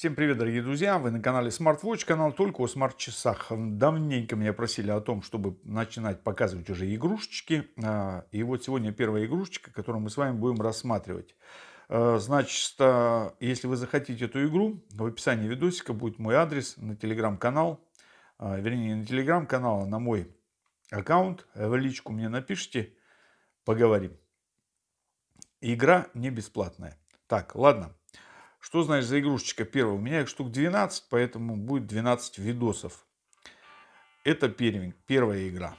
Всем привет, дорогие друзья! Вы на канале SmartWatch, канал только о смарт-часах. Давненько меня просили о том, чтобы начинать показывать уже игрушечки. А, и вот сегодня первая игрушечка, которую мы с вами будем рассматривать. А, значит, а, если вы захотите эту игру, в описании видосика будет мой адрес на телеграм-канал. Вернее, на телеграм-канал, а на мой аккаунт. В личку мне напишите, поговорим. Игра не бесплатная. Так, ладно. Что значит за игрушечка первая? У меня их штук 12, поэтому будет 12 видосов. Это первая игра.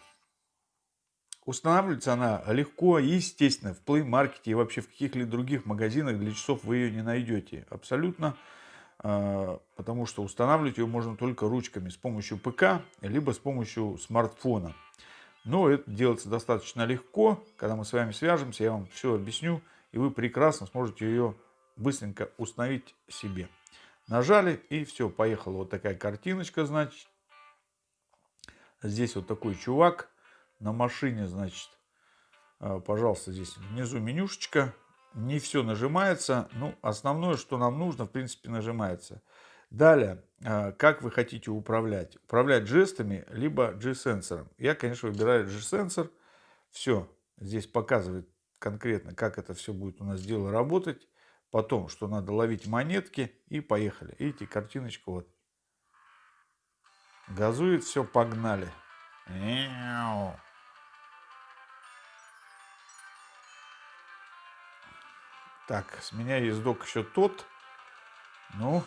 Устанавливается она легко и естественно. В Play Market и вообще в каких-либо других магазинах для часов вы ее не найдете. Абсолютно. А, потому что устанавливать ее можно только ручками с помощью ПК, либо с помощью смартфона. Но это делается достаточно легко. Когда мы с вами свяжемся, я вам все объясню. И вы прекрасно сможете ее быстренько установить себе. Нажали и все, поехала вот такая картиночка, значит. Здесь вот такой чувак на машине, значит. А, пожалуйста, здесь внизу менюшечка. Не все нажимается. Ну, основное, что нам нужно, в принципе, нажимается. Далее, а, как вы хотите управлять? Управлять жестами, либо G-сенсором. Я, конечно, выбираю G-сенсор. Все, здесь показывает конкретно, как это все будет у нас дело работать. Потом, что надо ловить монетки и поехали. Видите, картиночка вот. Газует, все, погнали. Так, с меня ездок еще тот. Ну.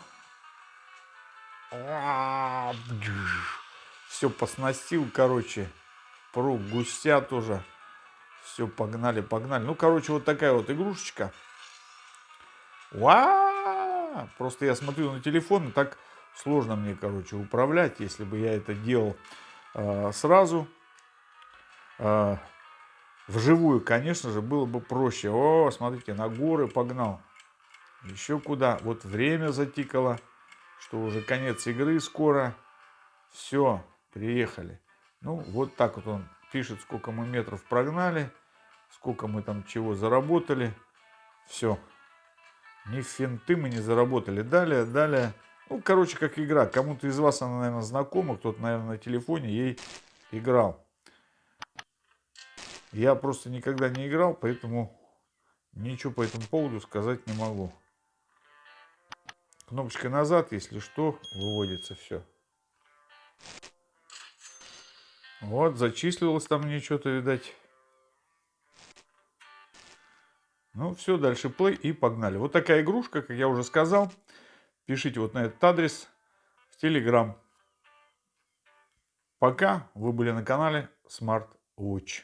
Все поснастил, короче. Пруг гуся тоже. Все, погнали, погнали. Ну, короче, вот такая вот игрушечка. Ва! Просто я смотрю на телефон, и так сложно мне, короче, управлять. Если бы я это делал э, сразу, э, вживую, конечно же, было бы проще. О, смотрите, на горы погнал. Еще куда? Вот время затикало, что уже конец игры скоро. Все, приехали. Ну, вот так вот он пишет, сколько мы метров прогнали, сколько мы там чего заработали. Все. Ни финты мы не заработали. Далее, далее. Ну, короче, как игра. Кому-то из вас она, наверное, знакома. Кто-то, наверное, на телефоне ей играл. Я просто никогда не играл, поэтому ничего по этому поводу сказать не могу. Кнопочкой назад, если что, выводится все. Вот, зачислилось там мне что-то, видать. Ну, все, дальше play и погнали. Вот такая игрушка, как я уже сказал. Пишите вот на этот адрес в Telegram. Пока вы были на канале Smart Watch.